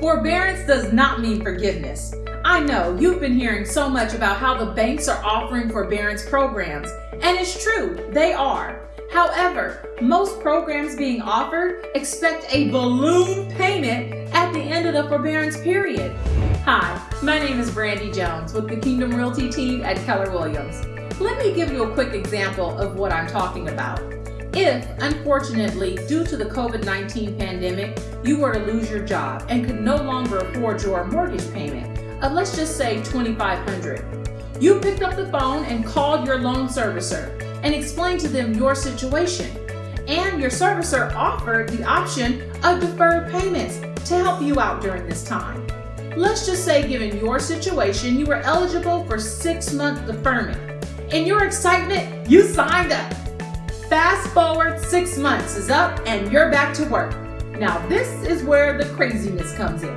Forbearance does not mean forgiveness. I know you've been hearing so much about how the banks are offering forbearance programs, and it's true, they are. However, most programs being offered expect a balloon payment at the end of the forbearance period. Hi, my name is Brandy Jones with the Kingdom Realty team at Keller Williams. Let me give you a quick example of what I'm talking about. If, unfortunately, due to the COVID-19 pandemic, you were to lose your job and could no longer afford your mortgage payment of let's just say 2,500. you picked up the phone and called your loan servicer and explained to them your situation. And your servicer offered the option of deferred payments to help you out during this time. Let's just say given your situation, you were eligible for six month deferment. In your excitement, you signed up. Fast forward six months is up and you're back to work. Now this is where the craziness comes in.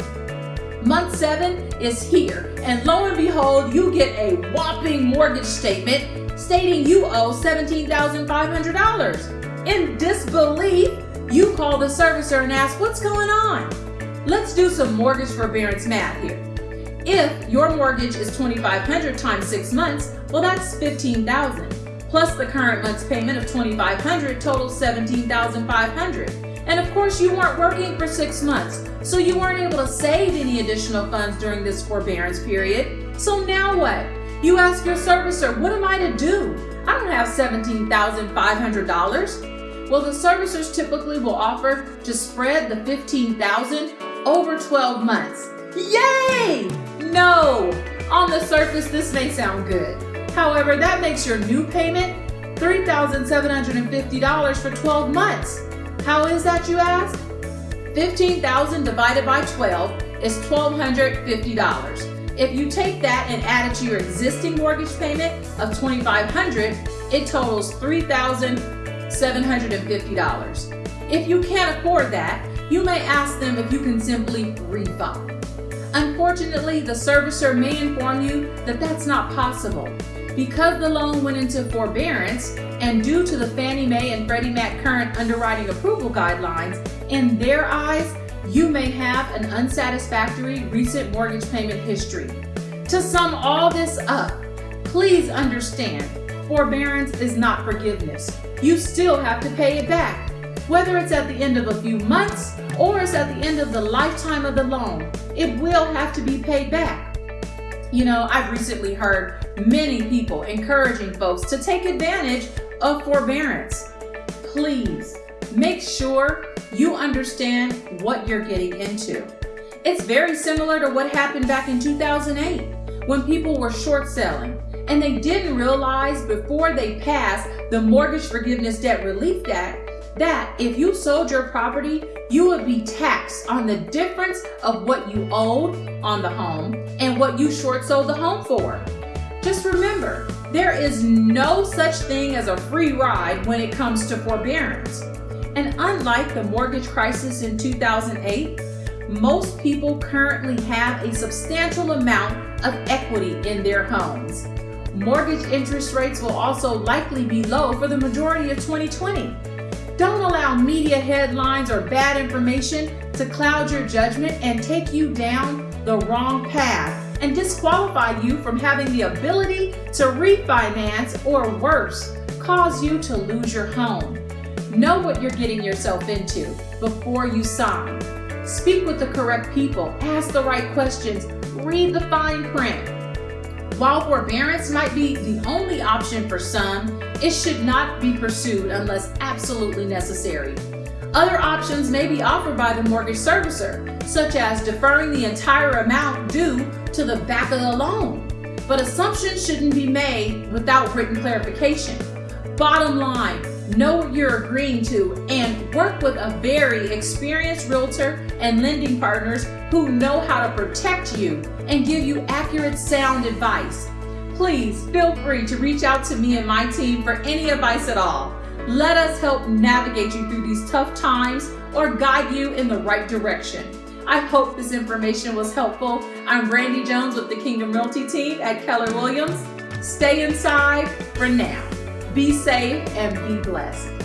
Month seven is here and lo and behold, you get a whopping mortgage statement stating you owe $17,500. In disbelief, you call the servicer and ask, what's going on? Let's do some mortgage forbearance math here. If your mortgage is 2,500 times six months, well, that's 15,000 plus the current month's payment of $2,500 totals 17,500. And of course, you weren't working for six months, so you weren't able to save any additional funds during this forbearance period. So now what? You ask your servicer, what am I to do? I don't have $17,500. Well, the servicers typically will offer to spread the 15000 over 12 months. Yay! No! On the surface, this may sound good. However, that makes your new payment $3,750 for 12 months. How is that, you ask? 15,000 divided by 12 is $1,250. If you take that and add it to your existing mortgage payment of 2,500, it totals $3,750. If you can't afford that, you may ask them if you can simply refi. Unfortunately, the servicer may inform you that that's not possible. Because the loan went into forbearance, and due to the Fannie Mae and Freddie Mac current underwriting approval guidelines, in their eyes, you may have an unsatisfactory recent mortgage payment history. To sum all this up, please understand, forbearance is not forgiveness. You still have to pay it back. Whether it's at the end of a few months or it's at the end of the lifetime of the loan, it will have to be paid back. You know, I've recently heard many people encouraging folks to take advantage of forbearance. Please make sure you understand what you're getting into. It's very similar to what happened back in 2008 when people were short selling and they didn't realize before they passed the Mortgage Forgiveness Debt Relief Act that if you sold your property, you would be taxed on the difference of what you owed on the home and what you short sold the home for. Just remember, there is no such thing as a free ride when it comes to forbearance. And unlike the mortgage crisis in 2008, most people currently have a substantial amount of equity in their homes. Mortgage interest rates will also likely be low for the majority of 2020. Don't allow media headlines or bad information to cloud your judgment and take you down the wrong path and disqualify you from having the ability to refinance or worse, cause you to lose your home. Know what you're getting yourself into before you sign. Speak with the correct people, ask the right questions, read the fine print. While forbearance might be the only option for some, it should not be pursued unless absolutely necessary. Other options may be offered by the mortgage servicer, such as deferring the entire amount due to the back of the loan. But assumptions shouldn't be made without written clarification. Bottom line, know what you're agreeing to and work with a very experienced realtor and lending partners who know how to protect you and give you accurate sound advice. Please feel free to reach out to me and my team for any advice at all. Let us help navigate you through these tough times or guide you in the right direction. I hope this information was helpful. I'm Brandy Jones with the Kingdom Realty team at Keller Williams. Stay inside for now. Be safe and be blessed.